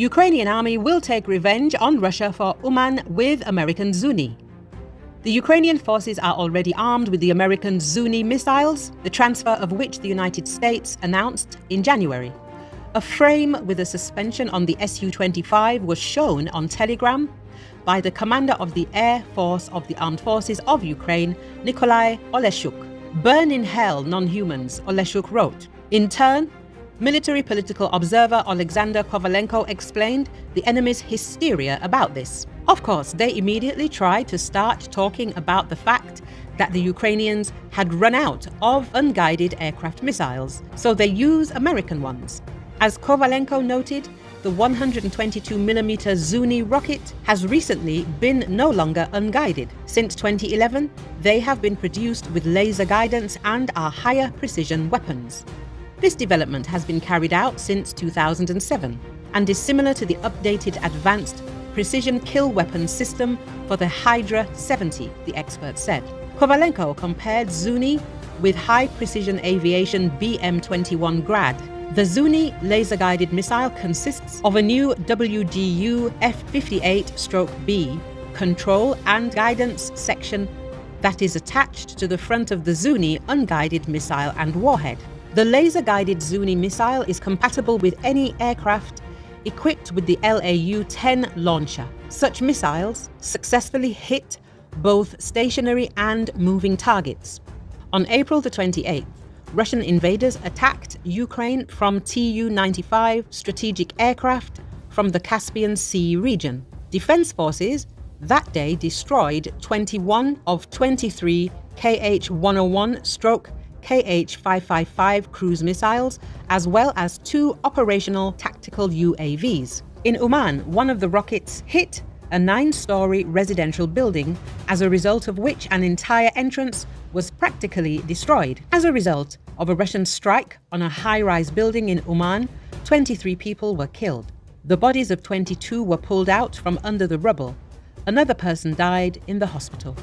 Ukrainian army will take revenge on Russia for Uman with American Zuni. The Ukrainian forces are already armed with the American Zuni missiles, the transfer of which the United States announced in January. A frame with a suspension on the Su-25 was shown on Telegram by the commander of the Air Force of the Armed Forces of Ukraine, Nikolai Oleshuk. Burn in hell, non-humans, Oleshuk wrote. In turn, military political observer Alexander Kovalenko explained the enemy's hysteria about this. Of course, they immediately tried to start talking about the fact that the Ukrainians had run out of unguided aircraft missiles, so they use American ones. As Kovalenko noted, the 122mm Zuni rocket has recently been no longer unguided. Since 2011, they have been produced with laser guidance and are higher precision weapons. This development has been carried out since 2007 and is similar to the updated Advanced Precision Kill Weapon System for the Hydra 70, the expert said. Kovalenko compared Zuni with high precision aviation BM 21 Grad the Zuni laser-guided missile consists of a new WDU F58-B control and guidance section that is attached to the front of the Zuni unguided missile and warhead. The laser-guided Zuni missile is compatible with any aircraft equipped with the LAU-10 launcher. Such missiles successfully hit both stationary and moving targets. On April the 28th, Russian invaders attacked Ukraine from Tu-95 strategic aircraft from the Caspian Sea region. Defense forces that day destroyed 21 of 23 KH-101 stroke KH-555 cruise missiles, as well as two operational tactical UAVs. In Uman, one of the rockets hit a nine-story residential building, as a result of which an entire entrance was practically destroyed. As a result of a Russian strike on a high-rise building in Uman, 23 people were killed. The bodies of 22 were pulled out from under the rubble. Another person died in the hospital.